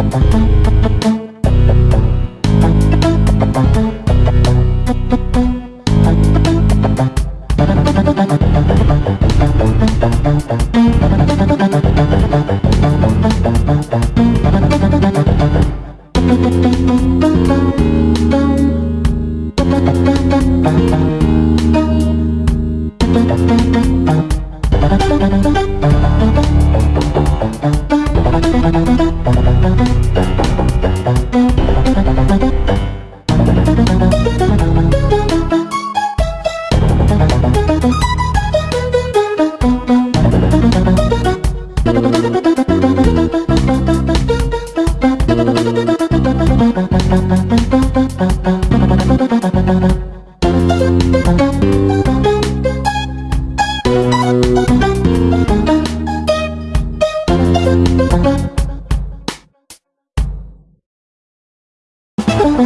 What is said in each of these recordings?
Bum bum bum bum. Thank you.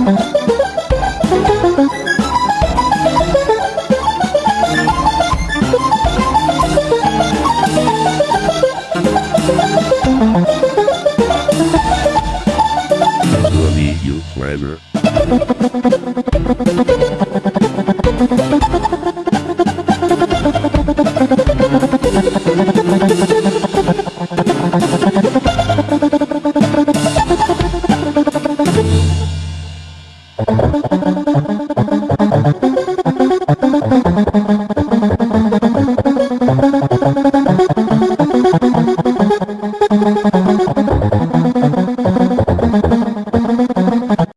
Funny you.